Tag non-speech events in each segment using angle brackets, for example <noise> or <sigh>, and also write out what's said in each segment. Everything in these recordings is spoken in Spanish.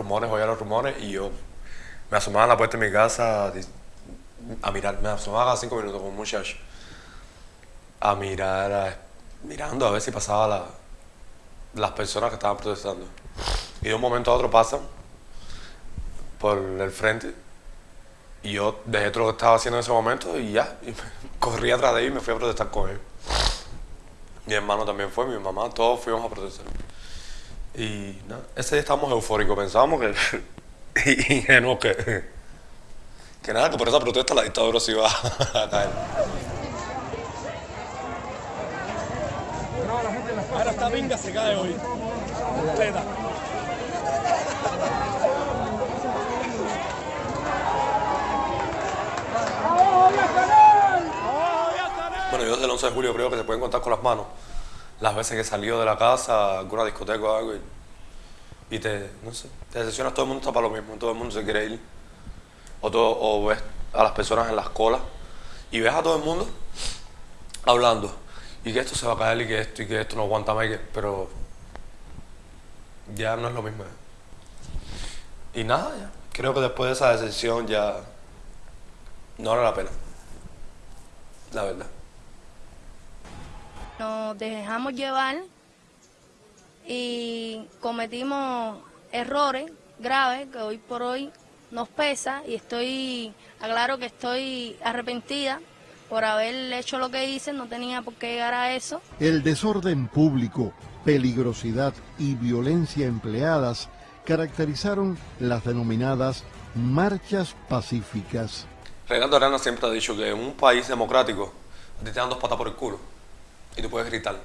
rumores, oía los rumores y yo me asomaba a la puerta de mi casa a mirar, me asomaba cada cinco minutos con un muchacho a mirar, mirando a ver si pasaba las personas que estaban protestando. Y de un momento a otro pasan por el frente y yo dejé todo lo que estaba haciendo en ese momento y ya, <laughs> corrí atrás de él y me fui a protestar con él. Mi hermano también fue, mi mamá, todos fuimos a protestar. Y nada, ese día estábamos eufóricos, pensábamos que, <laughs> ingenuos que, que nada, que por esa protesta la dictadura se iba a caer. Ahora esta vinga se cae hoy. Completa. Bueno, yo desde el 11 de julio creo que se pueden contar con las manos las veces que salió de la casa, alguna discoteca o algo, y, te, decepcionas, todo el mundo está para lo mismo, todo el mundo se quiere. O, todo, ves a las personas en las colas y ves a todo el mundo hablando y que esto se va a caer y que esto y que esto no aguanta más, pero ya no es lo mismo. Y nada, ya. creo que después de esa decepción ya no vale la pena, la verdad. Nos dejamos llevar y cometimos errores graves que hoy por hoy nos pesa y estoy, aclaro que estoy arrepentida por haber hecho lo que hice, no tenía por qué llegar a eso. El desorden público, peligrosidad y violencia empleadas caracterizaron las denominadas marchas pacíficas. Reinaldo Arana siempre ha dicho que en un país democrático te dan dos patas por el culo y tú puedes gritar.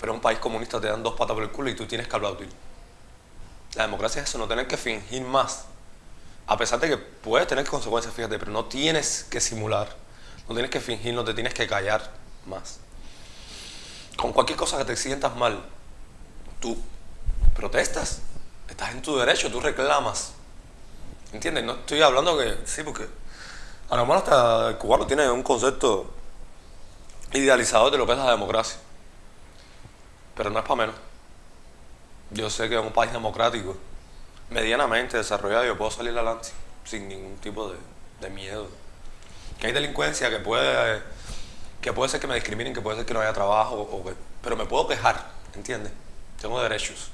Pero en un país comunista te dan dos patas por el culo y tú tienes que aplaudir. La democracia es eso, no tener que fingir más. A pesar de que puedes tener consecuencias, fíjate, pero no tienes que simular, no tienes que fingir, no te tienes que callar más. Con cualquier cosa que te sientas mal, tú protestas, estás en tu derecho, tú reclamas. ¿Entiendes? No estoy hablando que, sí, porque a lo mejor hasta el cubano tiene un concepto idealizador de lo que es la democracia. Pero no es para menos. Yo sé que en un país democrático, medianamente desarrollado, yo puedo salir adelante sin ningún tipo de, miedo. Que hay delincuencia que puede, que puede ser que me discriminen, que puede ser que no haya trabajo, o pero me puedo quejar, ¿entiendes? Tengo derechos.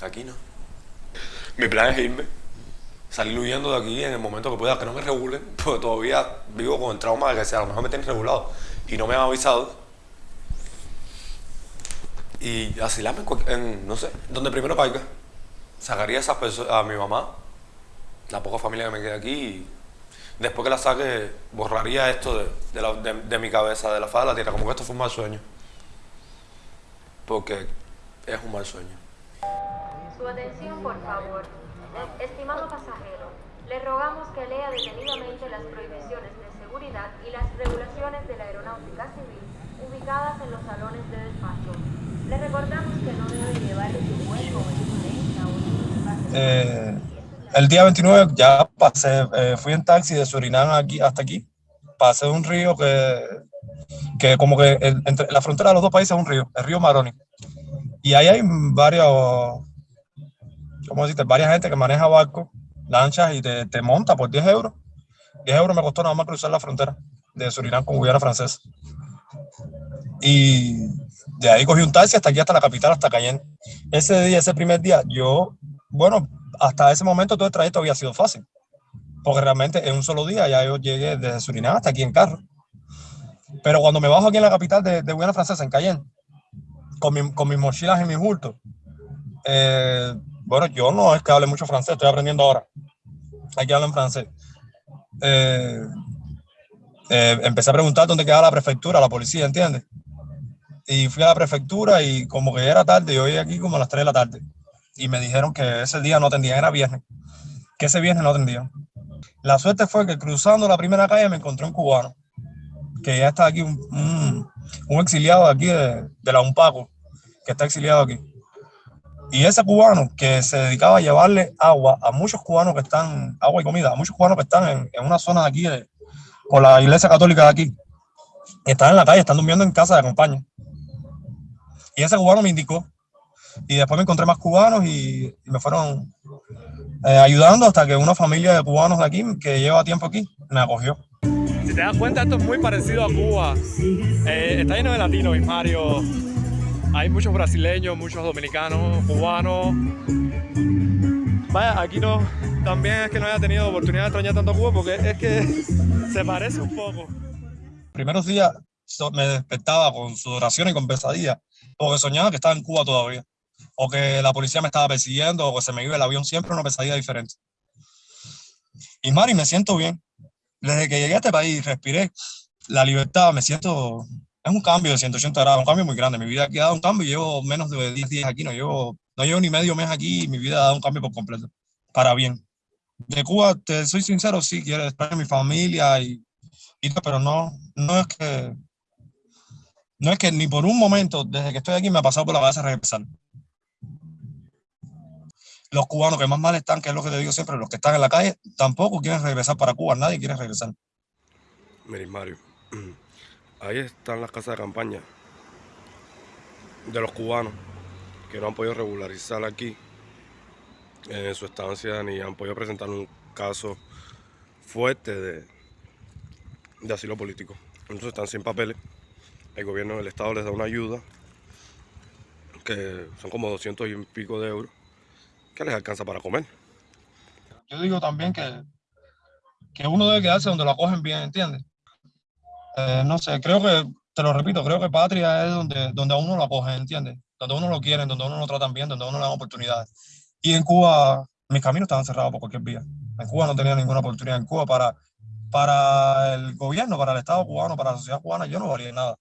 Aquí no. Mi plan es irme salir huyendo de aquí en el momento que pueda, que no me regulen, <laughs> porque todavía vivo con el trauma de que sea, a lo mejor me tienen regulado y no me han avisado. Y asilarme en, no sé, donde primero caiga. Sacaría a esas personas, a mi mamá, la poca familia que me queda aquí, y después que la saque, borraría esto de, de mi cabeza, de la faz de la tierra, como que esto fue un mal sueño. Porque es un mal sueño. Su atención, por favor. Estimado pasajero, le rogamos que lea detenidamente las prohibiciones de seguridad y las regulaciones de la aeronáutica civil ubicadas en los salones de despacho. Le recordamos que no debe llevar su cuerpo en eh, El día 29 ya pasé, eh, fui en taxi de Surinam aquí, hasta aquí. Pasé un río que, que como que entre la frontera de los dos países es un río, el río Maroni. Y ahí hay varios como decirte, varias gente que maneja barcos, lanchas y te, te, monta por 10 euros. 10 euros me costó nada más cruzar la frontera de Surinam con Guyana Francesa. Y de ahí cogí un taxi hasta aquí, hasta la capital, hasta Cayenne. Ese día, ese primer día, yo, bueno, hasta ese momento todo el trayecto había sido fácil. Porque realmente en un solo día ya yo llegué desde Surinam hasta aquí en carro. Pero cuando me bajo aquí en la capital de, de Guyana Francesa, en Cayenne, con, mi, con mis mochilas y mis bultos, eh, bueno, yo no es que hable mucho francés, estoy aprendiendo ahora. Hay que hablar en francés. Eh, eh, empecé a preguntar dónde quedaba la prefectura, la policía, ¿entiendes? Y fui a la prefectura y como que era tarde, yo llegué aquí como a las 3 de la tarde. Y me dijeron que ese día no atendían, era viernes. Que ese viernes no atendían. La suerte fue que cruzando la primera calle me encontré un cubano, que ya está aquí, un, exiliado aquí de, de la UNPACO, que está exiliado aquí. Y ese cubano que se dedicaba a llevarle agua a muchos cubanos que están, agua y comida, a muchos cubanos que están en, en una zona de aquí, con la iglesia católica de aquí, están en la calle, están durmiendo en casa de acompaña. Y ese cubano me indicó Y después me encontré más cubanos y, y me fueron eh, ayudando hasta que una familia de cubanos de aquí, que lleva tiempo aquí, me acogió. Si te das cuenta, esto es muy parecido a Cuba. Eh, está lleno de latinos, Mario. Hay muchos brasileños, muchos dominicanos, cubanos. Vaya, aquí no, también es que no haya tenido oportunidad de extrañar tanto Cuba porque es que <laughs> se parece un poco. Primeros días me despertaba con sudoración y con pesadilla, porque soñaba que estaba en Cuba todavía, o que la policía me estaba persiguiendo, o que se me iba el avión, siempre una pesadilla diferente. Y Mari, me siento bien. Desde que llegué a este país, respiré la libertad, me siento, es un cambio de 180 grados, un cambio muy grande. Mi vida aquí ha dado un cambio, llevo menos de 10 días aquí, no llevo, no llevo ni medio mes aquí, y mi vida ha dado un cambio por completo, para bien. De Cuba, te soy sincero, sí, quiero estar en mi familia y, y pero no, no es que no es que ni por un momento, desde que estoy aquí, me ha pasado por la cabeza regresar. Los cubanos que más mal están, que es lo que te digo siempre, los que están en la calle, tampoco quieren regresar para Cuba, nadie quiere regresar. Miren, Mario, ahí están las casas de campaña de los cubanos que no han podido regularizar aquí en su estancia ni han podido presentar un caso fuerte de, asilo político. Entonces están sin papeles. El gobierno del estado les da una ayuda que son como 200 y pico de euros que les alcanza para comer. Yo digo también que, que uno debe quedarse donde lo acogen bien, ¿entiendes? Eh, no sé, creo que, te lo repito, creo que patria es donde, donde a uno lo acogen, ¿entiendes? Donde a uno lo quieren, donde a uno lo tratan bien, donde a uno le dan oportunidades. Y en Cuba, mis caminos estaban cerrados por cualquier vía. En Cuba no tenía ninguna oportunidad. En Cuba, para, para el gobierno, para el Estado cubano, para la sociedad cubana, yo no valía nada.